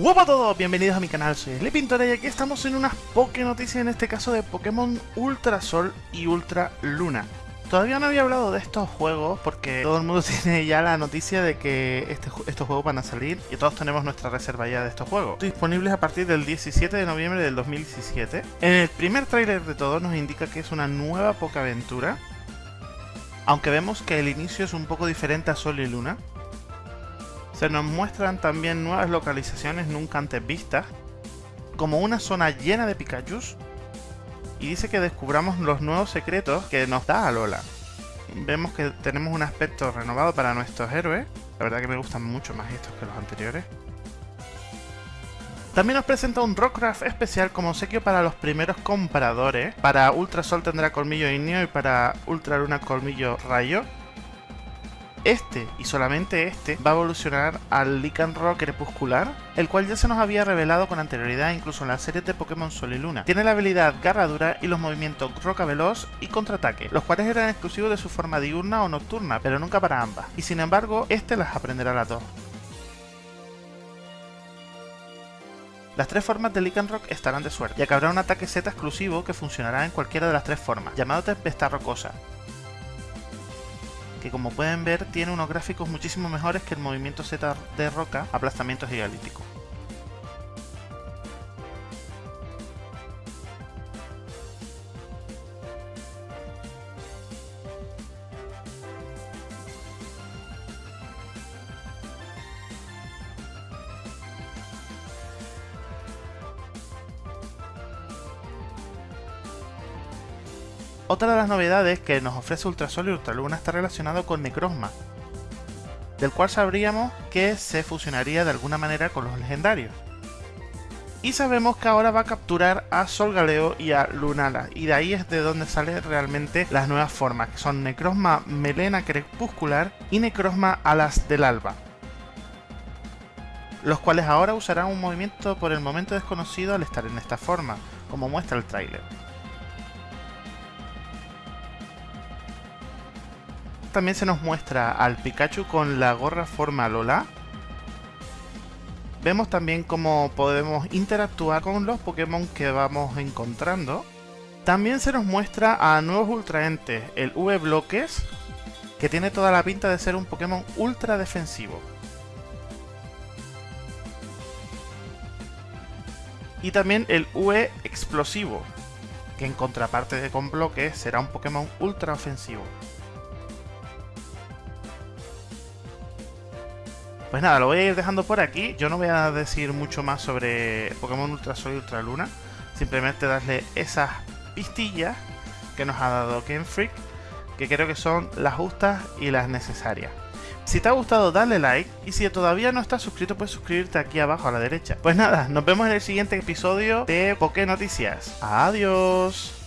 Hola a todos, bienvenidos a mi canal, soy Sleepintora y aquí estamos en unas Poké noticias, en este caso de Pokémon Ultra Sol y Ultra Luna. Todavía no había hablado de estos juegos porque todo el mundo tiene ya la noticia de que este estos juegos van a salir y todos tenemos nuestra reserva ya de estos juegos. Disponibles a partir del 17 de noviembre del 2017. En el primer tráiler de todo nos indica que es una nueva Pokéaventura, aunque vemos que el inicio es un poco diferente a Sol y Luna. Se nos muestran también nuevas localizaciones nunca antes vistas, como una zona llena de Pikachus, y dice que descubramos los nuevos secretos que nos da Alola. Vemos que tenemos un aspecto renovado para nuestros héroes, la verdad que me gustan mucho más estos que los anteriores. También nos presenta un Rockcraft especial como obsequio para los primeros compradores. Para Ultra Sol tendrá colmillo ignio y para Ultra Luna colmillo rayo. Este, y solamente este, va a evolucionar al Lycanroc crepuscular, el cual ya se nos había revelado con anterioridad incluso en la serie de Pokémon Sol y Luna. Tiene la habilidad Garradura y los movimientos Roca Veloz y Contraataque, los cuales eran exclusivos de su forma diurna o nocturna, pero nunca para ambas, y sin embargo, este las aprenderá las dos. Las tres formas de Lycanroc estarán de suerte, ya que habrá un ataque Z exclusivo que funcionará en cualquiera de las tres formas, llamado Tempestad Rocosa, que como pueden ver tiene unos gráficos muchísimo mejores que el movimiento Z de roca, aplastamiento gigalítico. Otra de las novedades que nos ofrece Ultrasol y Ultraluna está relacionado con Necrozma, del cual sabríamos que se fusionaría de alguna manera con los legendarios. Y sabemos que ahora va a capturar a Solgaleo y a Lunala, y de ahí es de donde salen realmente las nuevas formas, que son Necrozma Melena Crepuscular y Necrozma Alas del Alba. Los cuales ahora usarán un movimiento por el momento desconocido al estar en esta forma, como muestra el tráiler. También se nos muestra al Pikachu con la gorra forma Lola. Vemos también cómo podemos interactuar con los Pokémon que vamos encontrando. También se nos muestra a nuevos ultraentes, el V-Bloques, que tiene toda la pinta de ser un Pokémon ultra defensivo. Y también el V Explosivo, que en contraparte de con bloques será un Pokémon ultra ofensivo. Pues nada, lo voy a ir dejando por aquí. Yo no voy a decir mucho más sobre Pokémon Ultra Sol y Ultra Luna. Simplemente darle esas pistillas que nos ha dado Game Freak, que creo que son las justas y las necesarias. Si te ha gustado dale like y si todavía no estás suscrito puedes suscribirte aquí abajo a la derecha. Pues nada, nos vemos en el siguiente episodio de Poké Noticias. Adiós.